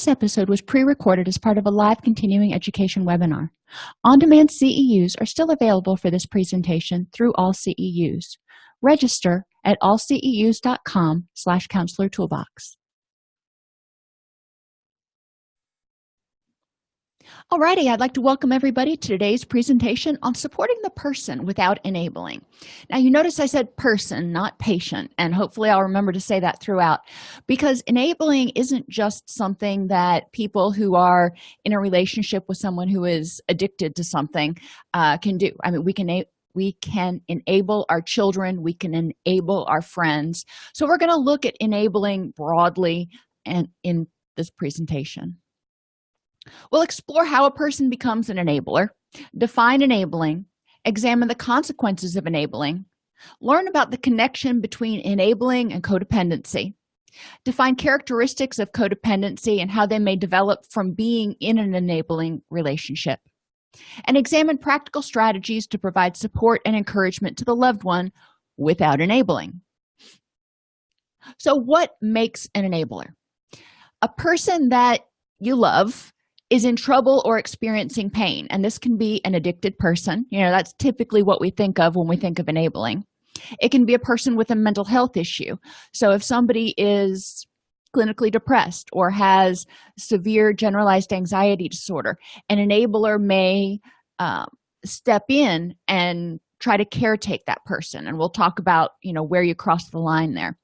This episode was pre-recorded as part of a live continuing education webinar. On-demand CEUs are still available for this presentation through AllCEUs. Register at allceus.com slash counselor toolbox. Alrighty, I'd like to welcome everybody to today's presentation on supporting the person without enabling. Now, you notice I said person, not patient, and hopefully I'll remember to say that throughout because enabling isn't just something that people who are in a relationship with someone who is addicted to something uh, can do. I mean, we can we can enable our children we can enable our friends so we're going to look at enabling broadly and in this presentation we'll explore how a person becomes an enabler define enabling examine the consequences of enabling learn about the connection between enabling and codependency define characteristics of codependency and how they may develop from being in an enabling relationship and examine practical strategies to provide support and encouragement to the loved one without enabling. So what makes an enabler? A person that you love is in trouble or experiencing pain. And this can be an addicted person. You know that's typically what we think of when we think of enabling. It can be a person with a mental health issue. So if somebody is clinically depressed or has severe generalized anxiety disorder an enabler may um, step in and try to caretake that person. And we'll talk about you know where you cross the line there.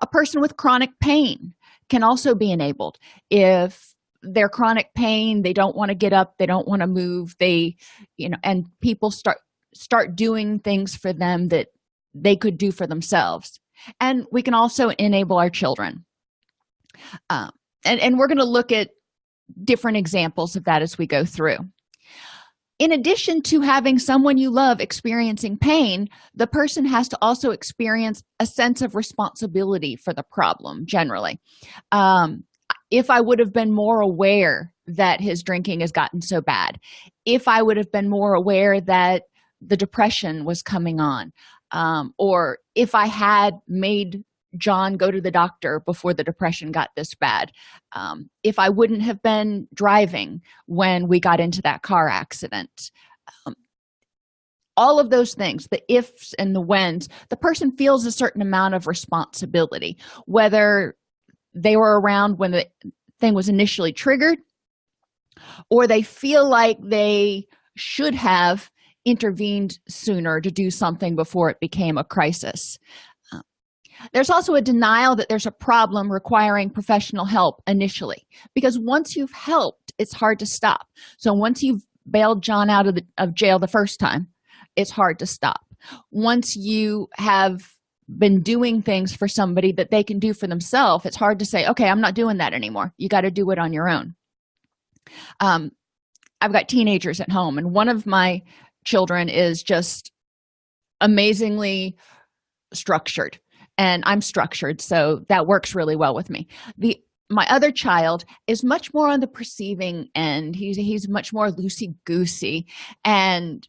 A person with chronic pain can also be enabled if their chronic pain they don't want to get up they don't want to move they you know and people start start doing things for them that they could do for themselves. And we can also enable our children. Um, and and we're going to look at different examples of that as we go through. In addition to having someone you love experiencing pain the person has to also experience a sense of responsibility for the problem generally. Um, if i would have been more aware that his drinking has gotten so bad if i would have been more aware that the depression was coming on um, or if i had made john go to the doctor before the depression got this bad um, if i wouldn't have been driving when we got into that car accident um, all of those things the ifs and the whens the person feels a certain amount of responsibility whether they were around when the thing was initially triggered or they feel like they should have intervened sooner to do something before it became a crisis. Uh, there's also a denial that there's a problem requiring professional help initially because once you've helped it's hard to stop. So once you've bailed john out of, the, of jail the first time it's hard to stop. Once you have been doing things for somebody that they can do for themselves it's hard to say okay i'm not doing that anymore. You got to do it on your own. Um i've got teenagers at home and one of my children is just amazingly structured and i'm structured so that works really well with me. The my other child is much more on the perceiving end. He's he's much more loosey goosey and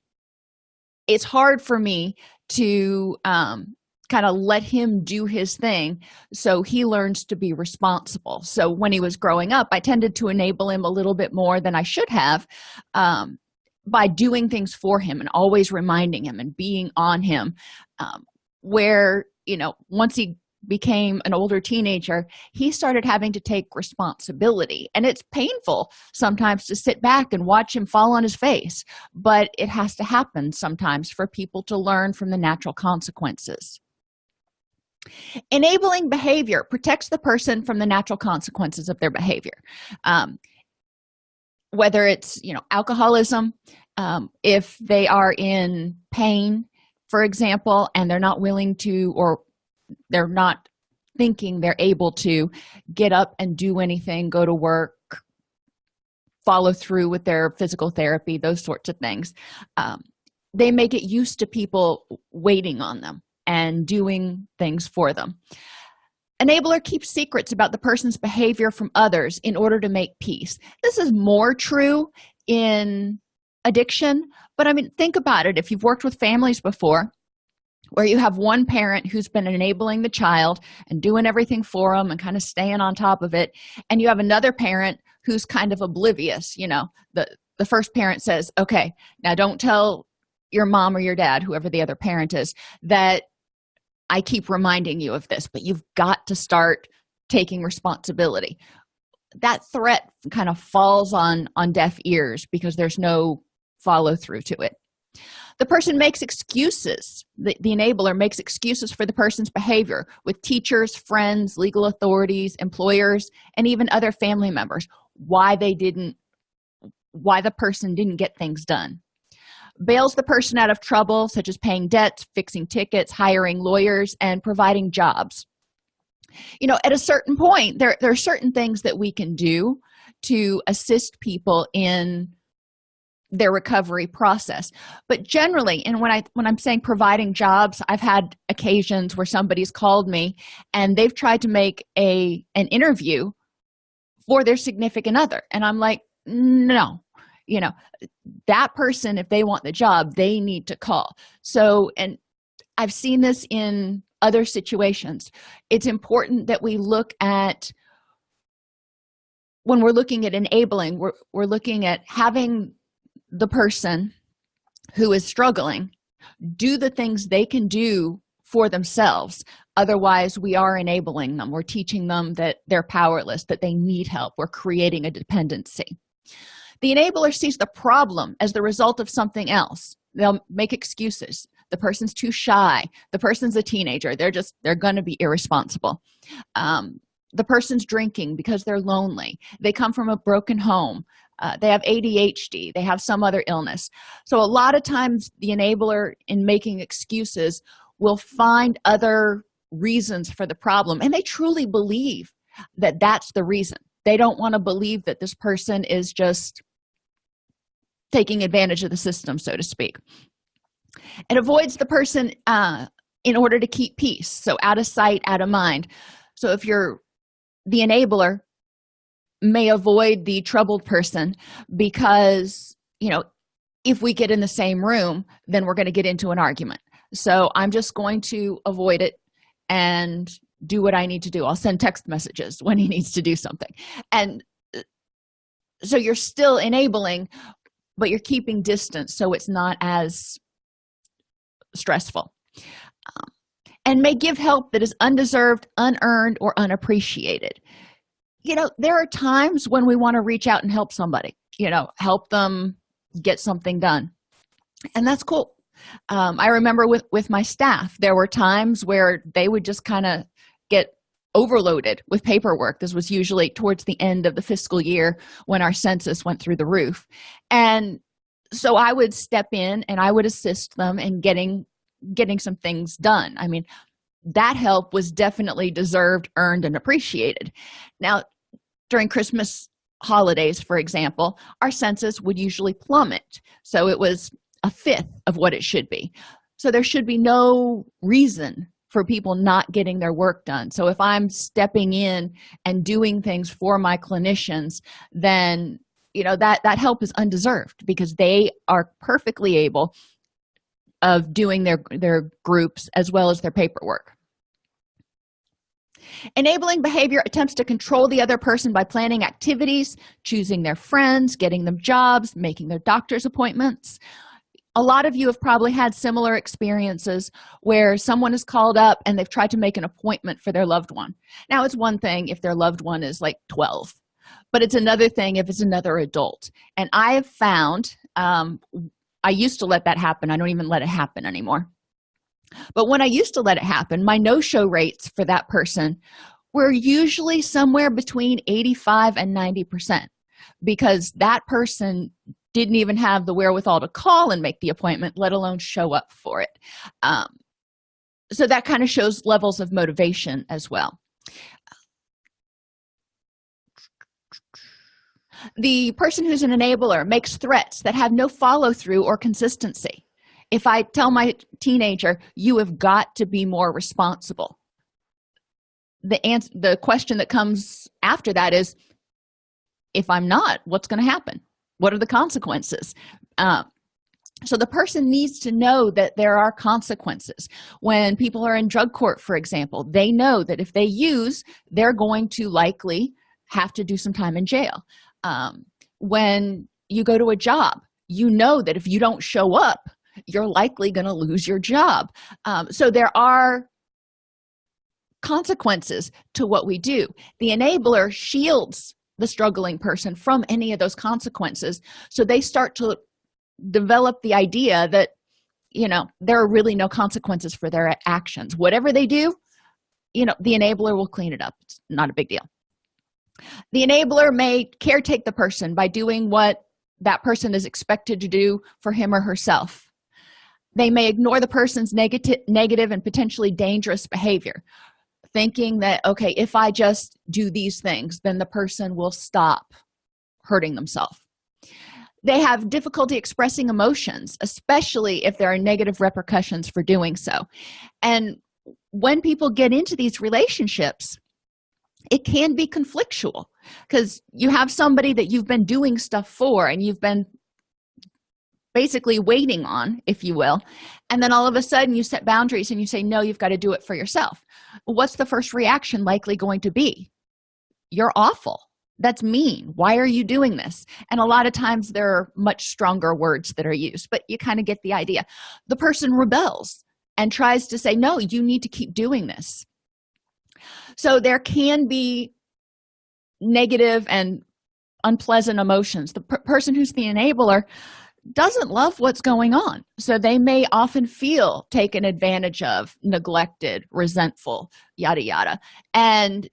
it's hard for me to um kind of let him do his thing so he learns to be responsible. So when he was growing up i tended to enable him a little bit more than i should have um, by doing things for him and always reminding him and being on him um, where you know once he became an older teenager he started having to take responsibility. And it's painful sometimes to sit back and watch him fall on his face but it has to happen sometimes for people to learn from the natural consequences enabling behavior protects the person from the natural consequences of their behavior. Um, whether it's you know alcoholism um, if they are in pain for example and they're not willing to or they're not thinking they're able to get up and do anything go to work follow through with their physical therapy those sorts of things um, they may get used to people waiting on them and doing things for them. Enabler keeps secrets about the person's behavior from others in order to make peace. This is more true in addiction but i mean think about it. If you've worked with families before where you have one parent who's been enabling the child and doing everything for them and kind of staying on top of it and you have another parent who's kind of oblivious you know the the first parent says okay now don't tell your mom or your dad whoever the other parent is that i keep reminding you of this but you've got to start taking responsibility. That threat kind of falls on on deaf ears because there's no follow through to it. The person makes excuses. The, the enabler makes excuses for the person's behavior with teachers friends legal authorities employers and even other family members. Why they didn't why the person didn't get things done bails the person out of trouble such as paying debts fixing tickets hiring lawyers and providing jobs. You know at a certain point there, there are certain things that we can do to assist people in their recovery process. But generally and when i when i'm saying providing jobs i've had occasions where somebody's called me and they've tried to make a an interview for their significant other. And i'm like no you know that person if they want the job they need to call. So and i've seen this in other situations. It's important that we look at when we're looking at enabling we're, we're looking at having the person who is struggling do the things they can do for themselves. Otherwise we are enabling them. We're teaching them that they're powerless that they need help. We're creating a dependency the enabler sees the problem as the result of something else. They'll make excuses. The person's too shy. The person's a teenager. They're just they're going to be irresponsible. Um, the person's drinking because they're lonely. They come from a broken home. Uh, they have adhd they have some other illness. So a lot of times the enabler in making excuses will find other reasons for the problem and they truly believe that that's the reason they don't want to believe that this person is just taking advantage of the system so to speak. It avoids the person uh, in order to keep peace so out of sight out of mind. So if you're the enabler may avoid the troubled person because you know if we get in the same room then we're going to get into an argument. So i'm just going to avoid it and do what i need to do. I'll send text messages when he needs to do something. And uh, so you're still enabling but you're keeping distance so it's not as stressful. Um, and may give help that is undeserved unearned or unappreciated. You know there are times when we want to reach out and help somebody you know help them get something done. And that's cool. Um, i remember with with my staff there were times where they would just kind of get overloaded with paperwork. This was usually towards the end of the fiscal year when our census went through the roof. And so i would step in and i would assist them in getting getting some things done. I mean that help was definitely deserved earned and appreciated. Now during christmas holidays for example our census would usually plummet. So it was a fifth of what it should be. So there should be no reason for people not getting their work done. So if i'm stepping in and doing things for my clinicians then you know that that help is undeserved because they are perfectly able of doing their their groups as well as their paperwork. Enabling behavior attempts to control the other person by planning activities choosing their friends getting them jobs making their doctor's appointments a lot of you have probably had similar experiences where someone is called up and they've tried to make an appointment for their loved one. Now it's one thing if their loved one is like 12 but it's another thing if it's another adult. And i have found um, i used to let that happen. I don't even let it happen anymore. But when i used to let it happen my no-show rates for that person were usually somewhere between 85 and 90 percent because that person didn't even have the wherewithal to call and make the appointment let alone show up for it. Um, so that kind of shows levels of motivation as well. The person who's an enabler makes threats that have no follow-through or consistency. If i tell my teenager you have got to be more responsible the answer the question that comes after that is if i'm not what's going to happen what are the consequences? Uh, so the person needs to know that there are consequences. When people are in drug court for example they know that if they use they're going to likely have to do some time in jail. Um, when you go to a job you know that if you don't show up you're likely going to lose your job. Um, so there are consequences to what we do. The enabler shields the struggling person from any of those consequences. So they start to develop the idea that you know there are really no consequences for their actions. Whatever they do you know the enabler will clean it up. It's not a big deal. The enabler may caretake the person by doing what that person is expected to do for him or herself. They may ignore the person's negative negative and potentially dangerous behavior thinking that okay if i just do these things then the person will stop hurting themselves. They have difficulty expressing emotions especially if there are negative repercussions for doing so. And when people get into these relationships it can be conflictual because you have somebody that you've been doing stuff for and you've been basically waiting on if you will. And then all of a sudden you set boundaries and you say no you've got to do it for yourself. What's the first reaction likely going to be? You're awful. That's mean. Why are you doing this? And a lot of times there are much stronger words that are used but you kind of get the idea. The person rebels and tries to say no you need to keep doing this. So there can be negative and unpleasant emotions. The per person who's the enabler doesn't love what's going on. So they may often feel taken advantage of neglected resentful yada yada. And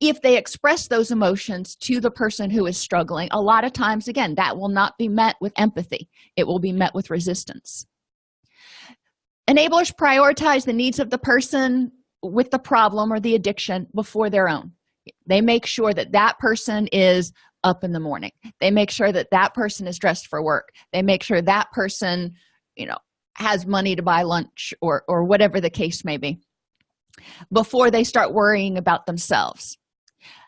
if they express those emotions to the person who is struggling a lot of times again that will not be met with empathy. It will be met with resistance. Enablers prioritize the needs of the person with the problem or the addiction before their own. They make sure that that person is up in the morning. They make sure that that person is dressed for work. They make sure that person you know has money to buy lunch or or whatever the case may be before they start worrying about themselves.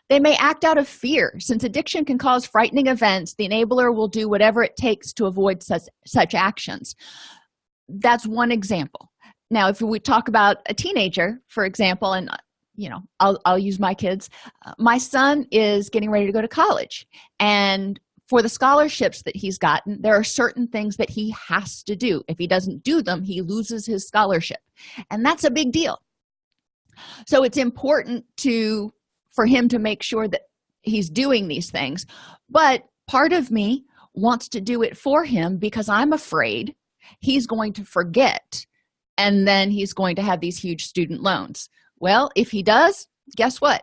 They may act out of fear. Since addiction can cause frightening events the enabler will do whatever it takes to avoid such such actions. That's one example. Now if we talk about a teenager for example and you know i'll, I'll use my kids. Uh, my son is getting ready to go to college. And for the scholarships that he's gotten there are certain things that he has to do. If he doesn't do them he loses his scholarship. And that's a big deal. So it's important to for him to make sure that he's doing these things. But part of me wants to do it for him because i'm afraid he's going to forget and then he's going to have these huge student loans well if he does guess what?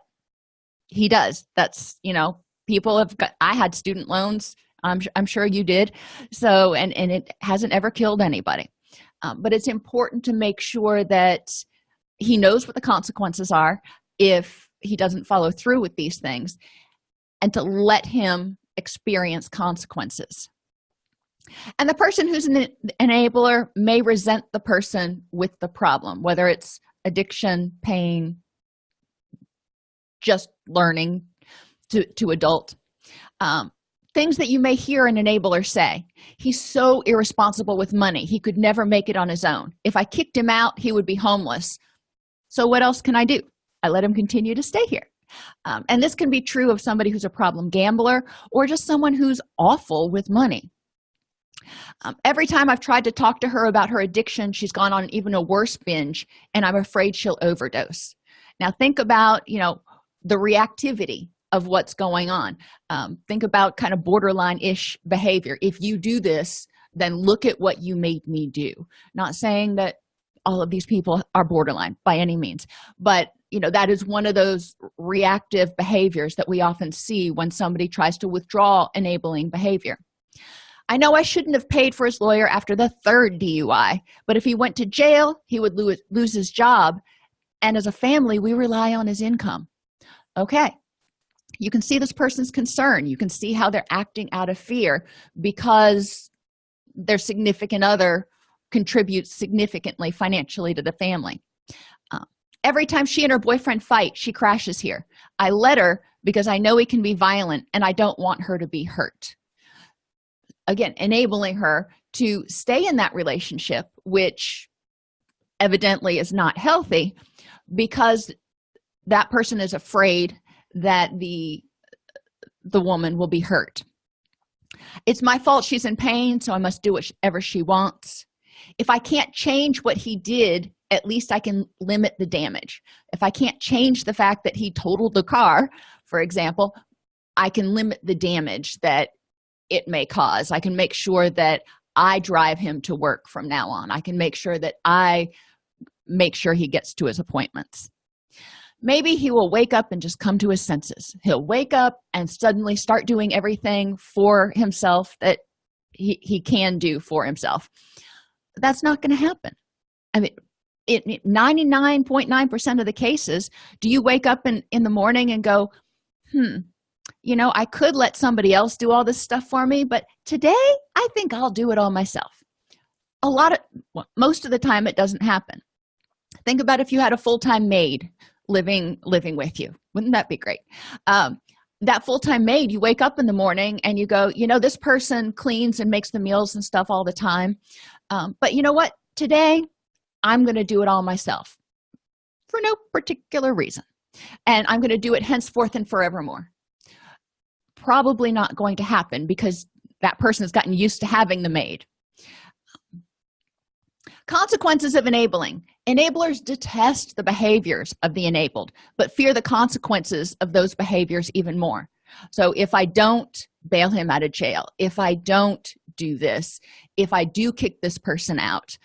He does. That's you know people have got i had student loans i'm, I'm sure you did. So and and it hasn't ever killed anybody. Um, but it's important to make sure that he knows what the consequences are if he doesn't follow through with these things and to let him experience consequences. And the person who's an enabler may resent the person with the problem whether it's addiction pain just learning to to adult. Um, things that you may hear an enabler say he's so irresponsible with money. He could never make it on his own. If i kicked him out he would be homeless. So what else can i do? I let him continue to stay here. Um, and this can be true of somebody who's a problem gambler or just someone who's awful with money um, every time i've tried to talk to her about her addiction she's gone on even a worse binge and i'm afraid she'll overdose. Now think about you know the reactivity of what's going on. Um, think about kind of borderline-ish behavior. If you do this then look at what you made me do. Not saying that all of these people are borderline by any means but you know that is one of those reactive behaviors that we often see when somebody tries to withdraw enabling behavior i know i shouldn't have paid for his lawyer after the third dui but if he went to jail he would lose, lose his job. And as a family we rely on his income. Okay. You can see this person's concern. You can see how they're acting out of fear because their significant other contributes significantly financially to the family. Uh, every time she and her boyfriend fight she crashes here. I let her because i know he can be violent and i don't want her to be hurt again enabling her to stay in that relationship which evidently is not healthy because that person is afraid that the the woman will be hurt. It's my fault she's in pain so i must do whatever she wants. If i can't change what he did at least i can limit the damage. If i can't change the fact that he totaled the car for example i can limit the damage that it may cause. I can make sure that i drive him to work from now on. I can make sure that i make sure he gets to his appointments. Maybe he will wake up and just come to his senses. He'll wake up and suddenly start doing everything for himself that he, he can do for himself. That's not going to happen. I mean 99.9 percent of the cases do you wake up in in the morning and go hmm you know i could let somebody else do all this stuff for me but today i think i'll do it all myself. A lot of well, most of the time it doesn't happen. Think about if you had a full-time maid living living with you. Wouldn't that be great? Um, that full-time maid you wake up in the morning and you go you know this person cleans and makes the meals and stuff all the time um, but you know what? Today i'm going to do it all myself for no particular reason. And i'm going to do it henceforth and forevermore probably not going to happen because that person has gotten used to having the maid. Consequences of enabling. Enablers detest the behaviors of the enabled but fear the consequences of those behaviors even more. So if i don't bail him out of jail if i don't do this if i do kick this person out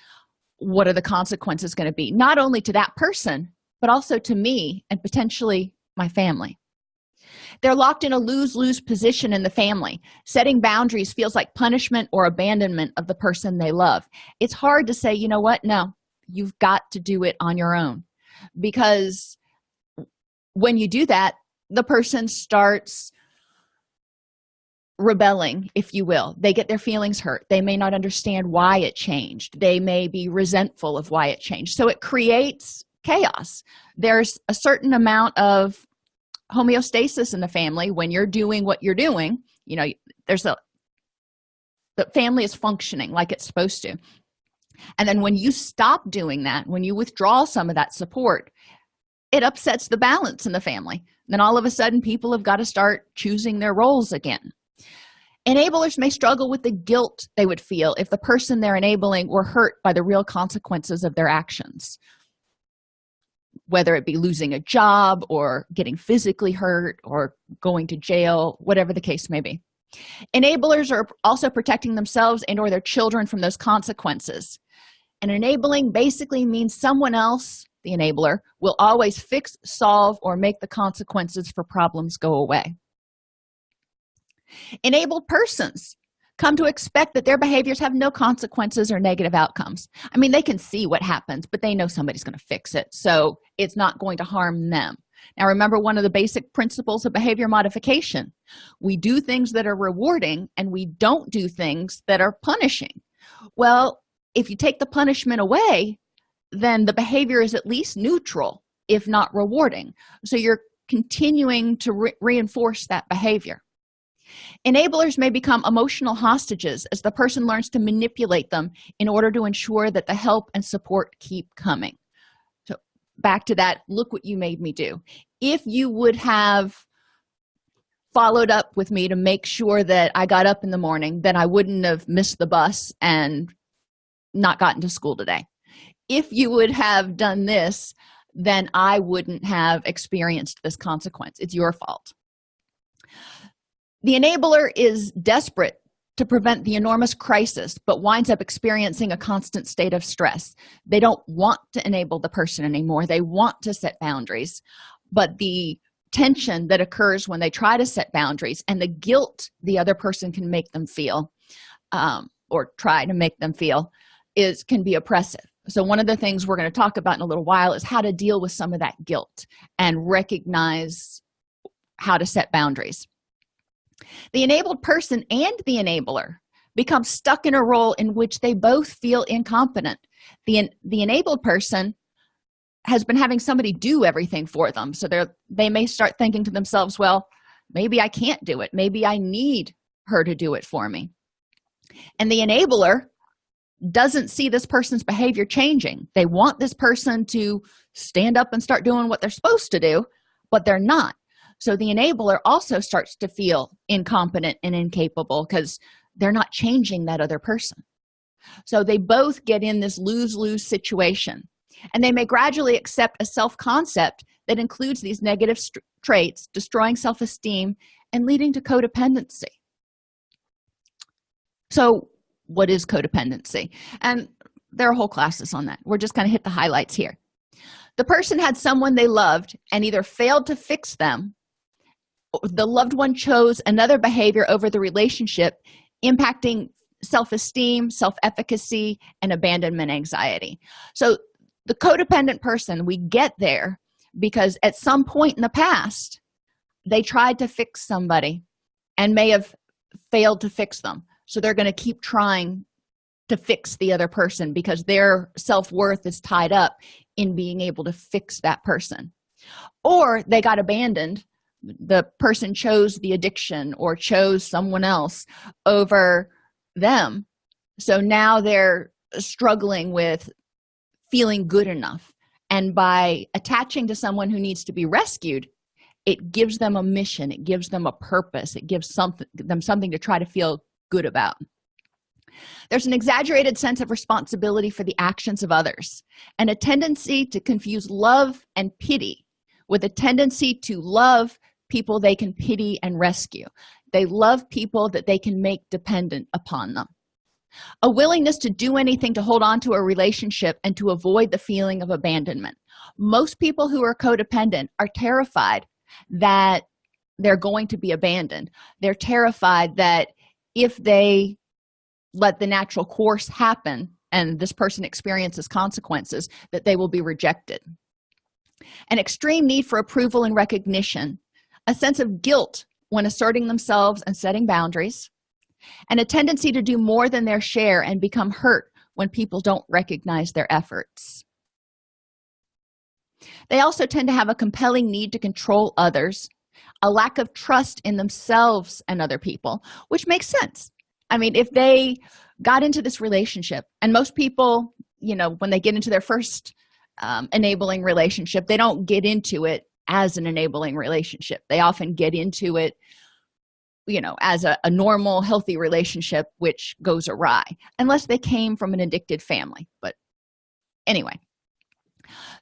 what are the consequences going to be not only to that person but also to me and potentially my family they're locked in a lose-lose position in the family. Setting boundaries feels like punishment or abandonment of the person they love. It's hard to say you know what? No you've got to do it on your own. Because when you do that the person starts rebelling if you will. They get their feelings hurt. They may not understand why it changed. They may be resentful of why it changed. So it creates chaos. There's a certain amount of homeostasis in the family when you're doing what you're doing you know there's a the family is functioning like it's supposed to. And then when you stop doing that when you withdraw some of that support it upsets the balance in the family. Then all of a sudden people have got to start choosing their roles again. Enablers may struggle with the guilt they would feel if the person they're enabling were hurt by the real consequences of their actions whether it be losing a job or getting physically hurt or going to jail whatever the case may be. Enablers are also protecting themselves and or their children from those consequences. And enabling basically means someone else the enabler will always fix solve or make the consequences for problems go away. Enabled persons come to expect that their behaviors have no consequences or negative outcomes. I mean they can see what happens but they know somebody's going to fix it so it's not going to harm them. Now remember one of the basic principles of behavior modification. We do things that are rewarding and we don't do things that are punishing. Well if you take the punishment away then the behavior is at least neutral if not rewarding. So you're continuing to re reinforce that behavior enablers may become emotional hostages as the person learns to manipulate them in order to ensure that the help and support keep coming. So back to that look what you made me do. If you would have followed up with me to make sure that i got up in the morning then i wouldn't have missed the bus and not gotten to school today. If you would have done this then i wouldn't have experienced this consequence. It's your fault the enabler is desperate to prevent the enormous crisis but winds up experiencing a constant state of stress. They don't want to enable the person anymore. They want to set boundaries. But the tension that occurs when they try to set boundaries and the guilt the other person can make them feel um, or try to make them feel is can be oppressive. So one of the things we're going to talk about in a little while is how to deal with some of that guilt and recognize how to set boundaries the enabled person and the enabler become stuck in a role in which they both feel incompetent. The the enabled person has been having somebody do everything for them so they're they may start thinking to themselves well maybe i can't do it. Maybe i need her to do it for me. And the enabler doesn't see this person's behavior changing. They want this person to stand up and start doing what they're supposed to do but they're not so the enabler also starts to feel incompetent and incapable because they're not changing that other person. So they both get in this lose-lose situation and they may gradually accept a self-concept that includes these negative traits destroying self-esteem and leading to codependency. So what is codependency? And there are whole classes on that. We're just going to hit the highlights here. The person had someone they loved and either failed to fix them the loved one chose another behavior over the relationship impacting self-esteem self-efficacy and abandonment anxiety. So the codependent person we get there because at some point in the past they tried to fix somebody and may have failed to fix them. So they're going to keep trying to fix the other person because their self-worth is tied up in being able to fix that person. Or they got abandoned the person chose the addiction or chose someone else over them. So now they're struggling with feeling good enough. And by attaching to someone who needs to be rescued it gives them a mission. It gives them a purpose. It gives something them something to try to feel good about. There's an exaggerated sense of responsibility for the actions of others and a tendency to confuse love and pity with a tendency to love people they can pity and rescue. They love people that they can make dependent upon them. A willingness to do anything to hold on to a relationship and to avoid the feeling of abandonment. Most people who are codependent are terrified that they're going to be abandoned. They're terrified that if they let the natural course happen and this person experiences consequences that they will be rejected. An extreme need for approval and recognition a sense of guilt when asserting themselves and setting boundaries and a tendency to do more than their share and become hurt when people don't recognize their efforts. They also tend to have a compelling need to control others a lack of trust in themselves and other people which makes sense. I mean if they got into this relationship and most people you know when they get into their first um, enabling relationship they don't get into it as an enabling relationship. They often get into it you know as a, a normal healthy relationship which goes awry unless they came from an addicted family but anyway.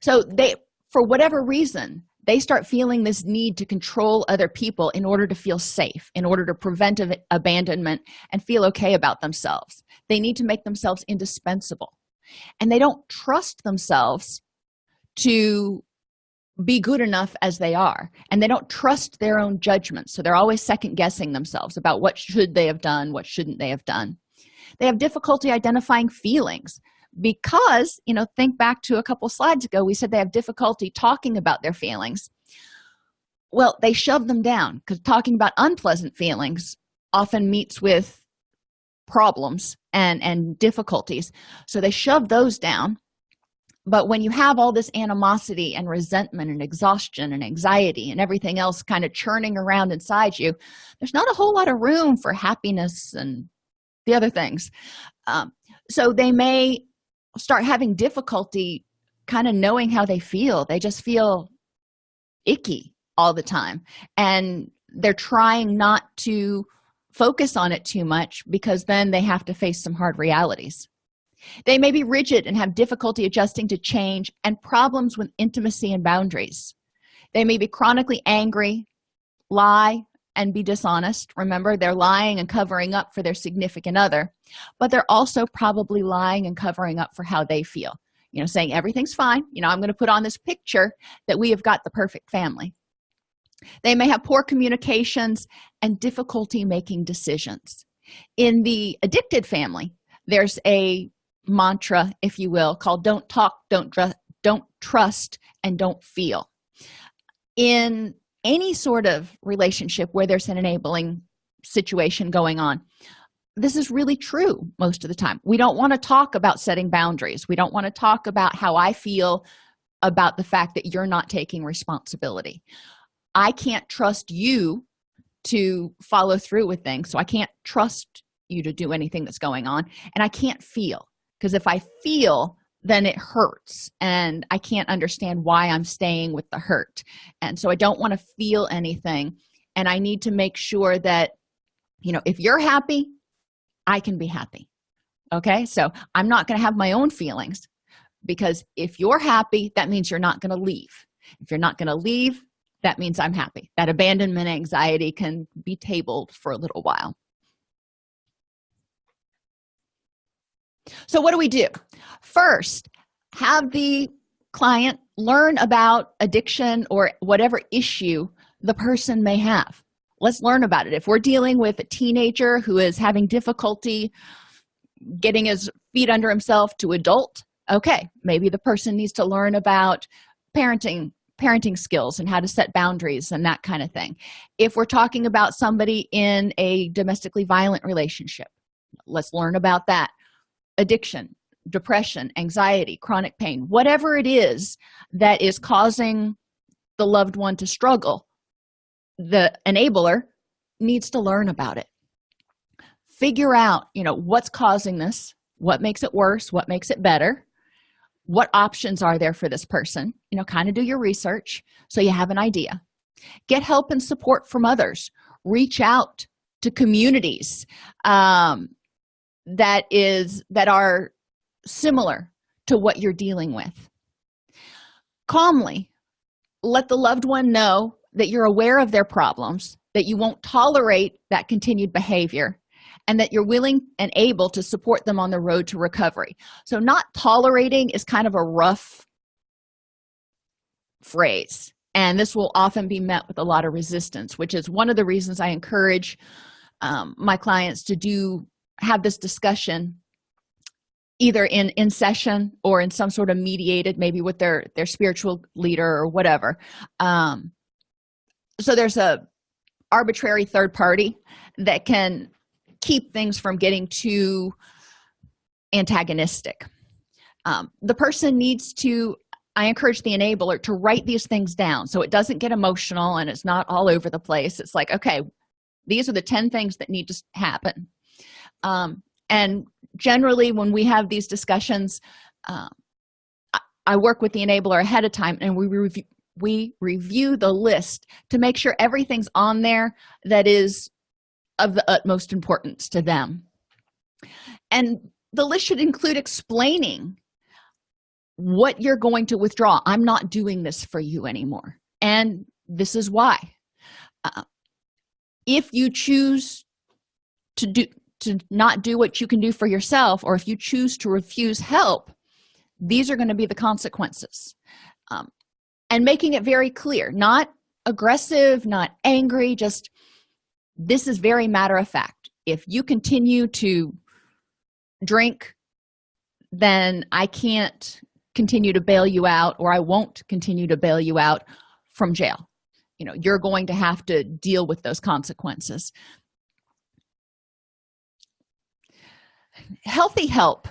So they for whatever reason they start feeling this need to control other people in order to feel safe in order to prevent abandonment and feel okay about themselves. They need to make themselves indispensable. And they don't trust themselves to be good enough as they are and they don't trust their own judgment so they're always second guessing themselves about what should they have done what shouldn't they have done. They have difficulty identifying feelings because you know think back to a couple slides ago we said they have difficulty talking about their feelings. Well they shove them down because talking about unpleasant feelings often meets with problems and and difficulties. So they shove those down but when you have all this animosity and resentment and exhaustion and anxiety and everything else kind of churning around inside you there's not a whole lot of room for happiness and the other things. Um, so they may start having difficulty kind of knowing how they feel. They just feel icky all the time. And they're trying not to focus on it too much because then they have to face some hard realities they may be rigid and have difficulty adjusting to change and problems with intimacy and boundaries. They may be chronically angry lie and be dishonest. Remember they're lying and covering up for their significant other but they're also probably lying and covering up for how they feel. You know saying everything's fine. You know i'm going to put on this picture that we have got the perfect family. They may have poor communications and difficulty making decisions. In the addicted family there's a mantra if you will called don't talk don't don't trust and don't feel. In any sort of relationship where there's an enabling situation going on this is really true most of the time. We don't want to talk about setting boundaries. We don't want to talk about how i feel about the fact that you're not taking responsibility. I can't trust you to follow through with things so i can't trust you to do anything that's going on and i can't feel because if i feel then it hurts and i can't understand why i'm staying with the hurt. And so i don't want to feel anything and i need to make sure that you know if you're happy i can be happy okay? So i'm not going to have my own feelings because if you're happy that means you're not going to leave. If you're not going to leave that means i'm happy. That abandonment anxiety can be tabled for a little while so what do we do? First have the client learn about addiction or whatever issue the person may have. Let's learn about it. If we're dealing with a teenager who is having difficulty getting his feet under himself to adult okay maybe the person needs to learn about parenting parenting skills and how to set boundaries and that kind of thing. If we're talking about somebody in a domestically violent relationship let's learn about that addiction depression anxiety chronic pain whatever it is that is causing the loved one to struggle the enabler needs to learn about it. Figure out you know what's causing this what makes it worse what makes it better what options are there for this person you know kind of do your research so you have an idea. Get help and support from others. Reach out to communities um, that is that are similar to what you're dealing with. Calmly let the loved one know that you're aware of their problems that you won't tolerate that continued behavior and that you're willing and able to support them on the road to recovery. So not tolerating is kind of a rough phrase and this will often be met with a lot of resistance which is one of the reasons i encourage um, my clients to do have this discussion either in in session or in some sort of mediated maybe with their their spiritual leader or whatever. Um so there's a arbitrary third party that can keep things from getting too antagonistic. Um, the person needs to i encourage the enabler to write these things down so it doesn't get emotional and it's not all over the place. It's like okay these are the 10 things that need to happen um, and generally when we have these discussions uh, I work with the enabler ahead of time and we review we review the list to make sure everything's on there that is of the utmost importance to them. And the list should include explaining what you're going to withdraw. I'm not doing this for you anymore. And this is why. Uh, if you choose to do to not do what you can do for yourself or if you choose to refuse help these are going to be the consequences. Um, and making it very clear not aggressive not angry just this is very matter of fact. If you continue to drink then i can't continue to bail you out or i won't continue to bail you out from jail. You know you're going to have to deal with those consequences healthy help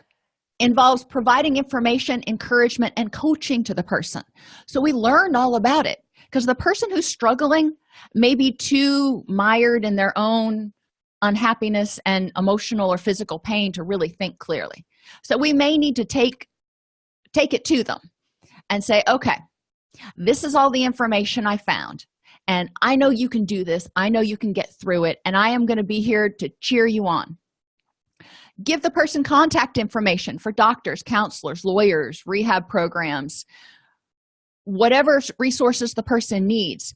involves providing information encouragement and coaching to the person. So we learned all about it. Because the person who's struggling may be too mired in their own unhappiness and emotional or physical pain to really think clearly. So we may need to take take it to them and say okay this is all the information i found and i know you can do this. I know you can get through it and i am going to be here to cheer you on give the person contact information for doctors counselors lawyers rehab programs whatever resources the person needs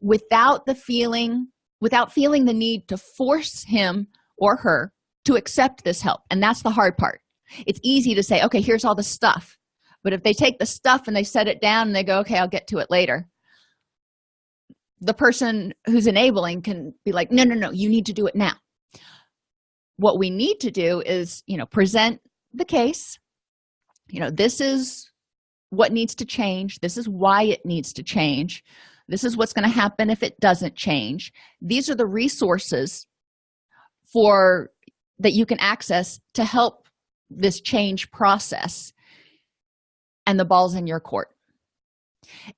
without the feeling without feeling the need to force him or her to accept this help. And that's the hard part. It's easy to say okay here's all the stuff. But if they take the stuff and they set it down and they go okay i'll get to it later the person who's enabling can be like no no no you need to do it now what we need to do is you know present the case. You know this is what needs to change. This is why it needs to change. This is what's going to happen if it doesn't change. These are the resources for that you can access to help this change process and the balls in your court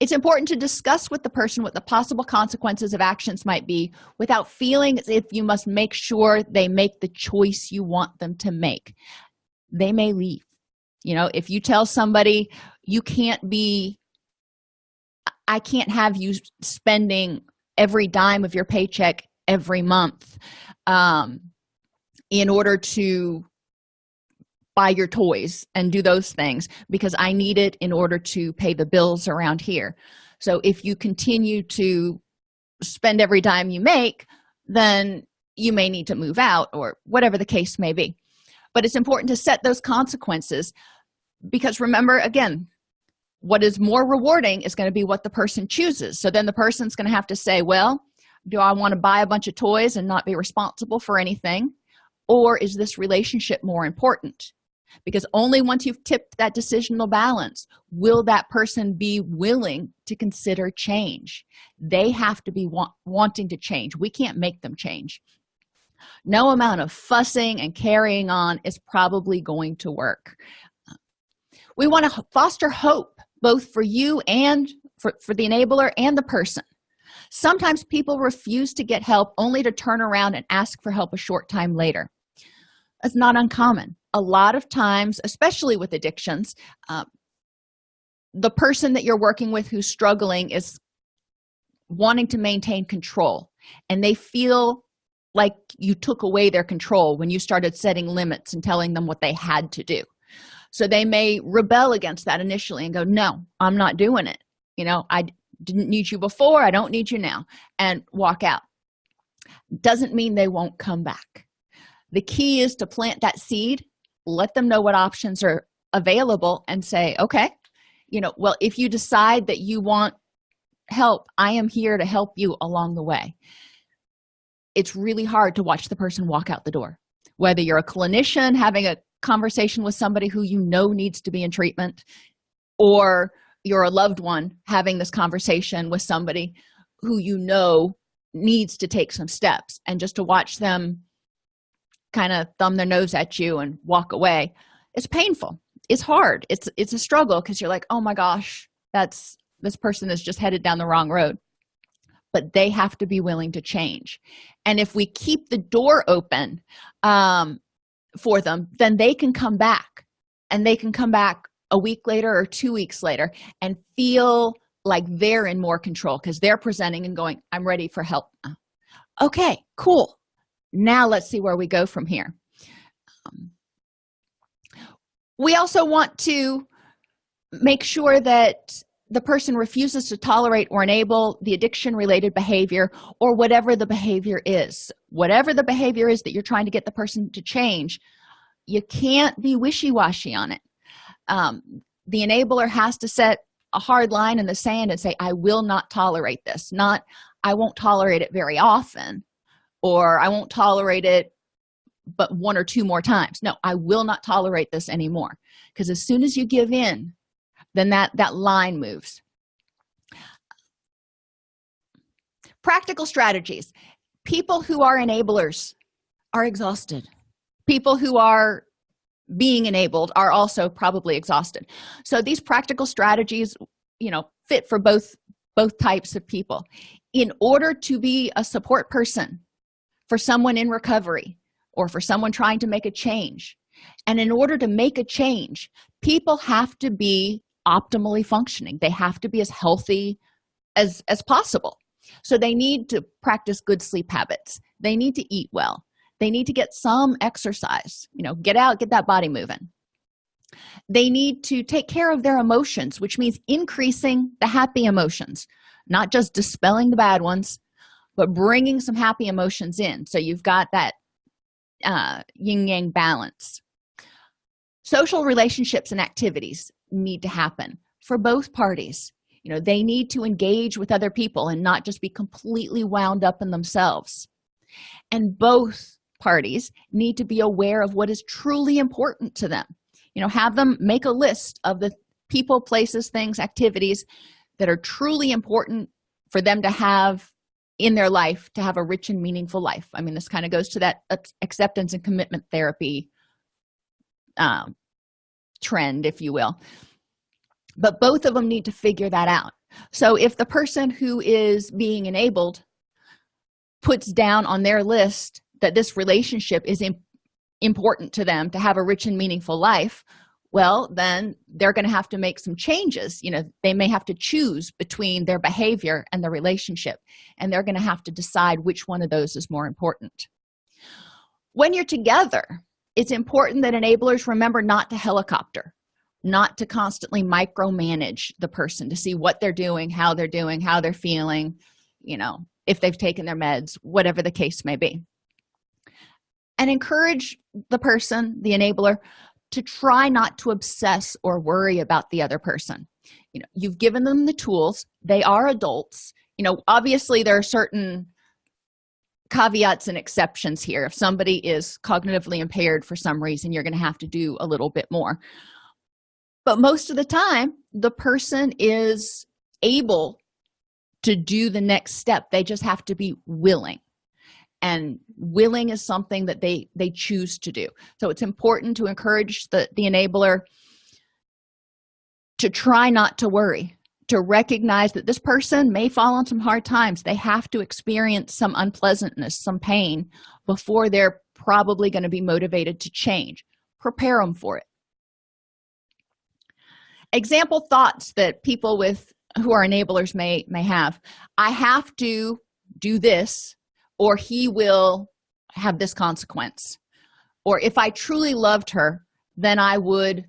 it's important to discuss with the person what the possible consequences of actions might be without feeling as if you must make sure they make the choice you want them to make. They may leave. You know if you tell somebody you can't be i can't have you spending every dime of your paycheck every month um, in order to buy your toys and do those things because i need it in order to pay the bills around here. So if you continue to spend every dime you make then you may need to move out or whatever the case may be. But it's important to set those consequences because remember again what is more rewarding is going to be what the person chooses. So then the person's going to have to say well do i want to buy a bunch of toys and not be responsible for anything? Or is this relationship more important because only once you've tipped that decisional balance will that person be willing to consider change. They have to be wanting to change. We can't make them change. No amount of fussing and carrying on is probably going to work. We want to foster hope both for you and for, for the enabler and the person. Sometimes people refuse to get help only to turn around and ask for help a short time later. It's not uncommon a lot of times especially with addictions uh, the person that you're working with who's struggling is wanting to maintain control and they feel like you took away their control when you started setting limits and telling them what they had to do. So they may rebel against that initially and go no i'm not doing it. You know i didn't need you before. I don't need you now and walk out. Doesn't mean they won't come back. The key is to plant that seed let them know what options are available and say okay you know well if you decide that you want help i am here to help you along the way. It's really hard to watch the person walk out the door. Whether you're a clinician having a conversation with somebody who you know needs to be in treatment or you're a loved one having this conversation with somebody who you know needs to take some steps and just to watch them kind of thumb their nose at you and walk away. It's painful. It's hard. It's it's a struggle because you're like oh my gosh that's this person is just headed down the wrong road. But they have to be willing to change. And if we keep the door open um, for them then they can come back. And they can come back a week later or two weeks later and feel like they're in more control because they're presenting and going i'm ready for help okay cool now let's see where we go from here. Um, we also want to make sure that the person refuses to tolerate or enable the addiction related behavior or whatever the behavior is. Whatever the behavior is that you're trying to get the person to change you can't be wishy-washy on it. Um, the enabler has to set a hard line in the sand and say i will not tolerate this. Not i won't tolerate it very often or i won't tolerate it but one or two more times. No i will not tolerate this anymore. Because as soon as you give in then that that line moves. Practical strategies. People who are enablers are exhausted. People who are being enabled are also probably exhausted. So these practical strategies you know fit for both both types of people. In order to be a support person for someone in recovery or for someone trying to make a change. And in order to make a change people have to be optimally functioning. They have to be as healthy as as possible. So they need to practice good sleep habits. They need to eat well. They need to get some exercise you know get out get that body moving. They need to take care of their emotions which means increasing the happy emotions not just dispelling the bad ones but bringing some happy emotions in. So you've got that uh, yin yang balance. Social relationships and activities need to happen for both parties. You know they need to engage with other people and not just be completely wound up in themselves. And both parties need to be aware of what is truly important to them. You know have them make a list of the people places things activities that are truly important for them to have in their life to have a rich and meaningful life. I mean this kind of goes to that acceptance and commitment therapy um, trend if you will. But both of them need to figure that out. So if the person who is being enabled puts down on their list that this relationship is important to them to have a rich and meaningful life well then they're going to have to make some changes. You know they may have to choose between their behavior and the relationship and they're going to have to decide which one of those is more important. When you're together it's important that enablers remember not to helicopter not to constantly micromanage the person to see what they're doing how they're doing how they're feeling you know if they've taken their meds whatever the case may be. And encourage the person the enabler to try not to obsess or worry about the other person. You know you've given them the tools. They are adults. You know obviously there are certain caveats and exceptions here. If somebody is cognitively impaired for some reason you're going to have to do a little bit more. But most of the time the person is able to do the next step. They just have to be willing and willing is something that they they choose to do. So it's important to encourage the the enabler to try not to worry to recognize that this person may fall on some hard times. They have to experience some unpleasantness some pain before they're probably going to be motivated to change. Prepare them for it. Example thoughts that people with who are enablers may may have. I have to do this or he will have this consequence. Or if i truly loved her then i would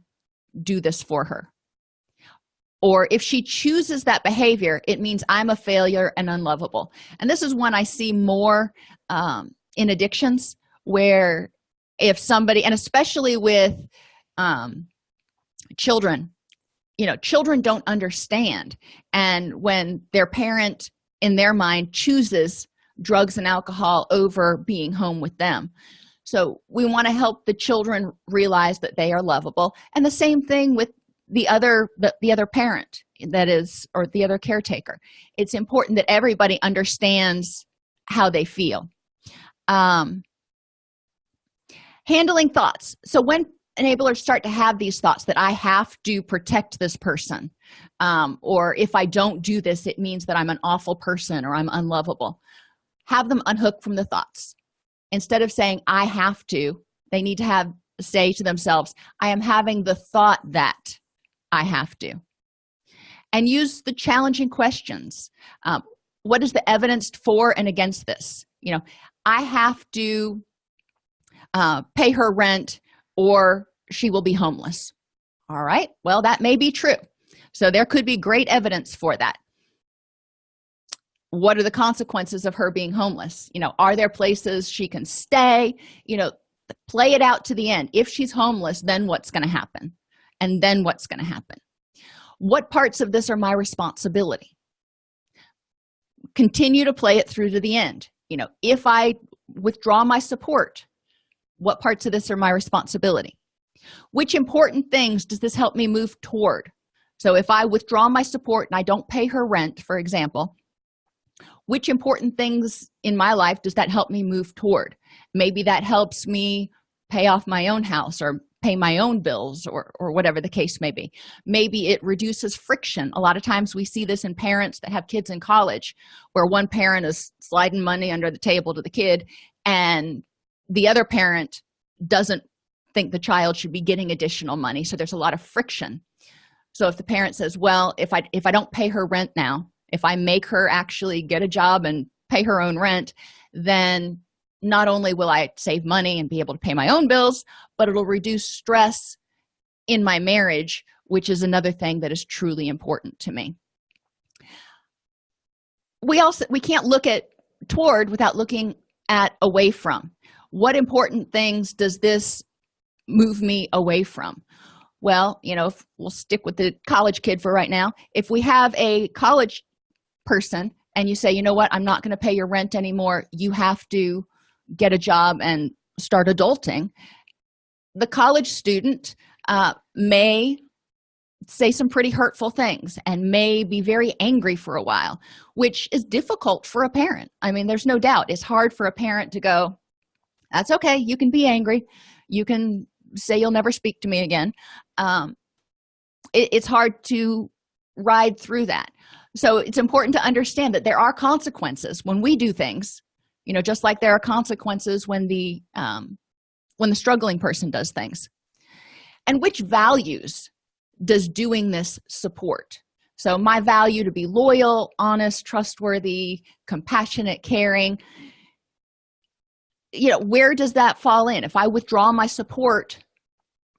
do this for her. Or if she chooses that behavior it means i'm a failure and unlovable. And this is one i see more um, in addictions where if somebody and especially with um, children you know children don't understand. And when their parent in their mind chooses drugs and alcohol over being home with them. So we want to help the children realize that they are lovable. And the same thing with the other the, the other parent that is or the other caretaker. It's important that everybody understands how they feel. Um handling thoughts. So when enablers start to have these thoughts that i have to protect this person um, or if i don't do this it means that i'm an awful person or i'm unlovable have them unhook from the thoughts. Instead of saying i have to they need to have say to themselves i am having the thought that i have to. And use the challenging questions. Um, what is the evidence for and against this? You know i have to uh, pay her rent or she will be homeless. All right well that may be true. So there could be great evidence for that what are the consequences of her being homeless? You know are there places she can stay? You know play it out to the end. If she's homeless then what's going to happen? And then what's going to happen? What parts of this are my responsibility? Continue to play it through to the end. You know if i withdraw my support what parts of this are my responsibility? Which important things does this help me move toward? So if i withdraw my support and i don't pay her rent for example which important things in my life does that help me move toward? Maybe that helps me pay off my own house or pay my own bills or or whatever the case may be. Maybe it reduces friction. A lot of times we see this in parents that have kids in college where one parent is sliding money under the table to the kid and the other parent doesn't think the child should be getting additional money. So there's a lot of friction. So if the parent says well if i if i don't pay her rent now if i make her actually get a job and pay her own rent then not only will i save money and be able to pay my own bills but it'll reduce stress in my marriage which is another thing that is truly important to me. We also we can't look at toward without looking at away from. What important things does this move me away from? Well you know we'll stick with the college kid for right now. If we have a college person and you say you know what? I'm not going to pay your rent anymore. You have to get a job and start adulting. The college student uh, may say some pretty hurtful things and may be very angry for a while which is difficult for a parent. I mean there's no doubt. It's hard for a parent to go that's okay. You can be angry. You can say you'll never speak to me again. Um, it, it's hard to ride through that so it's important to understand that there are consequences when we do things you know just like there are consequences when the um, when the struggling person does things. And which values does doing this support? So my value to be loyal honest trustworthy compassionate caring you know where does that fall in? If i withdraw my support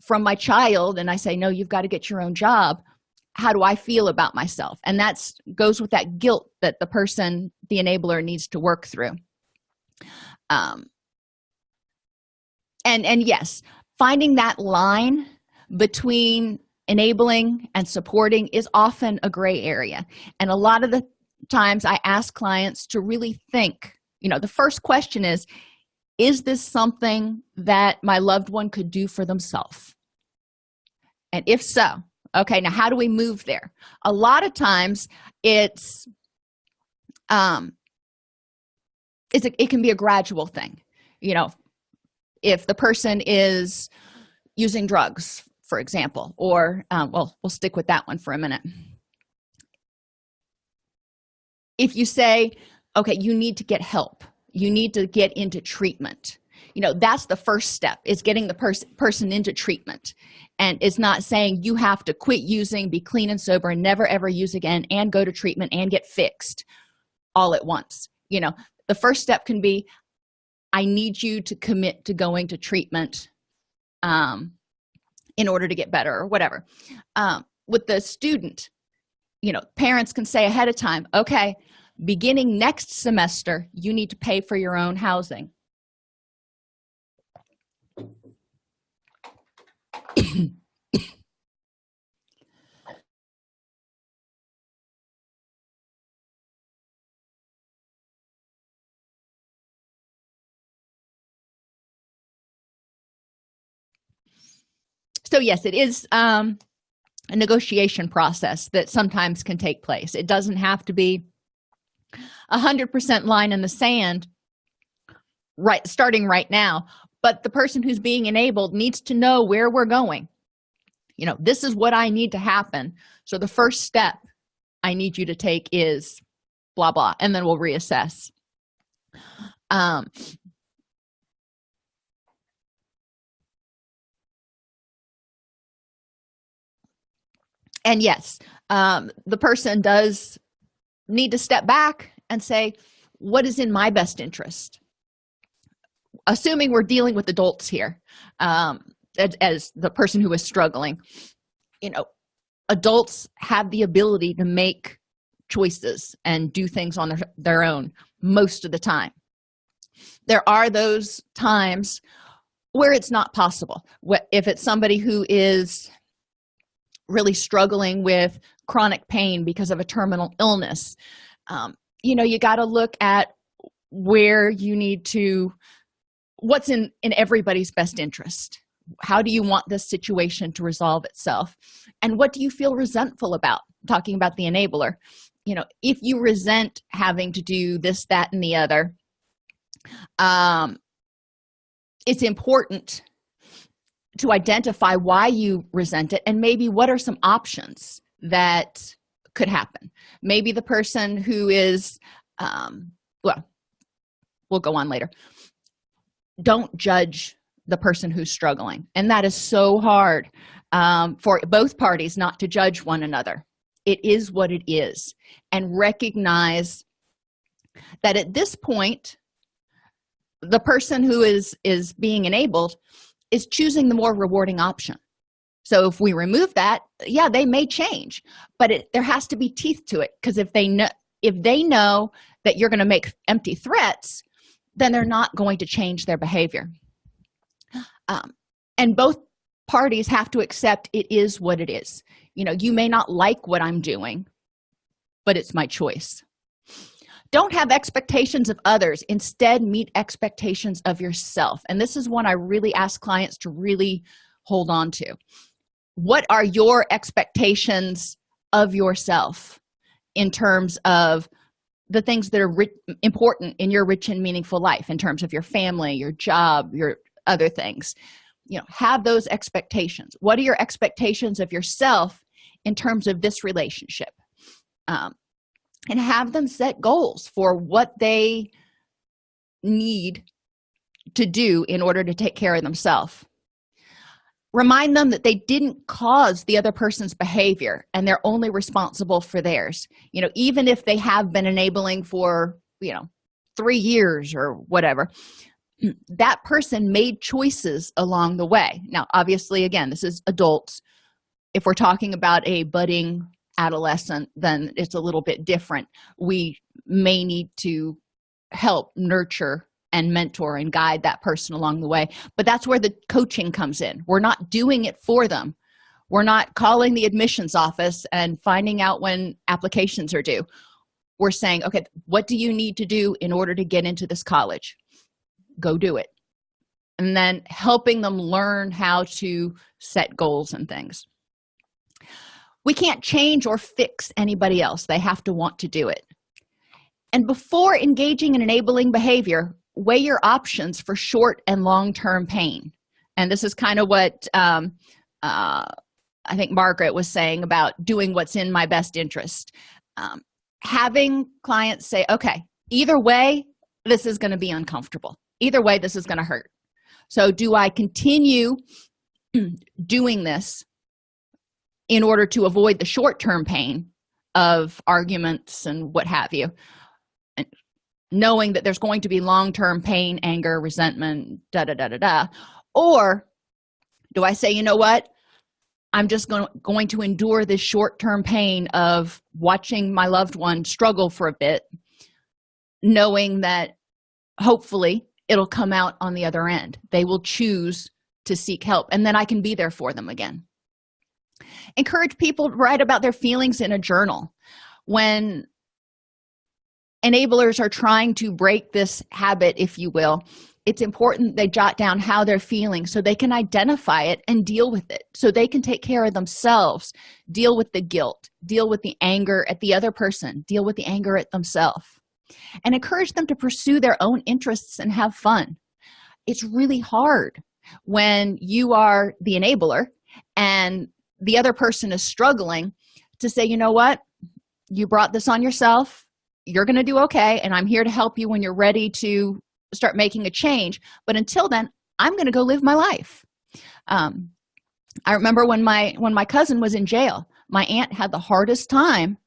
from my child and i say no you've got to get your own job how do i feel about myself? And that's goes with that guilt that the person the enabler needs to work through. Um and and yes finding that line between enabling and supporting is often a gray area. And a lot of the times i ask clients to really think you know the first question is is this something that my loved one could do for themselves? And if so okay now how do we move there? A lot of times it's um it's a, it can be a gradual thing. You know if the person is using drugs for example or um, well we'll stick with that one for a minute. If you say okay you need to get help. You need to get into treatment you know that's the first step is getting the person person into treatment. And it's not saying you have to quit using be clean and sober and never ever use again and go to treatment and get fixed all at once. You know the first step can be i need you to commit to going to treatment um, in order to get better or whatever. Um, with the student you know parents can say ahead of time okay beginning next semester you need to pay for your own housing so yes it is um, a negotiation process that sometimes can take place. It doesn't have to be a hundred percent line in the sand right starting right now but the person who's being enabled needs to know where we're going. You know this is what i need to happen. So the first step i need you to take is blah blah and then we'll reassess. Um and yes um the person does need to step back and say what is in my best interest assuming we're dealing with adults here um, as, as the person who is struggling you know adults have the ability to make choices and do things on their, their own most of the time. There are those times where it's not possible. If it's somebody who is really struggling with chronic pain because of a terminal illness um, you know you got to look at where you need to what's in in everybody's best interest? How do you want this situation to resolve itself? And what do you feel resentful about? Talking about the enabler. You know if you resent having to do this that and the other um it's important to identify why you resent it and maybe what are some options that could happen. Maybe the person who is um well we'll go on later don't judge the person who's struggling. And that is so hard um, for both parties not to judge one another. It is what it is. And recognize that at this point the person who is is being enabled is choosing the more rewarding option. So if we remove that yeah they may change but it, there has to be teeth to it. Because if they know if they know that you're going to make empty threats then they're not going to change their behavior. Um, and both parties have to accept it is what it is. You know you may not like what i'm doing but it's my choice. Don't have expectations of others. Instead meet expectations of yourself. And this is one i really ask clients to really hold on to. What are your expectations of yourself in terms of the things that are important in your rich and meaningful life in terms of your family your job your other things. You know have those expectations. What are your expectations of yourself in terms of this relationship? Um, and have them set goals for what they need to do in order to take care of themselves remind them that they didn't cause the other person's behavior and they're only responsible for theirs. You know even if they have been enabling for you know three years or whatever that person made choices along the way. Now obviously again this is adults. If we're talking about a budding adolescent then it's a little bit different. We may need to help nurture and mentor and guide that person along the way. But that's where the coaching comes in. We're not doing it for them. We're not calling the admissions office and finding out when applications are due. We're saying okay what do you need to do in order to get into this college? Go do it. And then helping them learn how to set goals and things. We can't change or fix anybody else. They have to want to do it. And before engaging in enabling behavior weigh your options for short and long-term pain. And this is kind of what um, uh, i think margaret was saying about doing what's in my best interest. Um, having clients say okay either way this is going to be uncomfortable. Either way this is going to hurt. So do i continue doing this in order to avoid the short-term pain of arguments and what have you knowing that there's going to be long-term pain anger resentment da da da da da. Or do i say you know what? I'm just going, going to endure this short-term pain of watching my loved one struggle for a bit knowing that hopefully it'll come out on the other end. They will choose to seek help and then i can be there for them again. Encourage people to write about their feelings in a journal. When enablers are trying to break this habit if you will. It's important they jot down how they're feeling so they can identify it and deal with it. So they can take care of themselves. Deal with the guilt. Deal with the anger at the other person. Deal with the anger at themselves. And encourage them to pursue their own interests and have fun. It's really hard when you are the enabler and the other person is struggling to say you know what? You brought this on yourself you're going to do okay and i'm here to help you when you're ready to start making a change. But until then i'm going to go live my life. Um, i remember when my when my cousin was in jail my aunt had the hardest time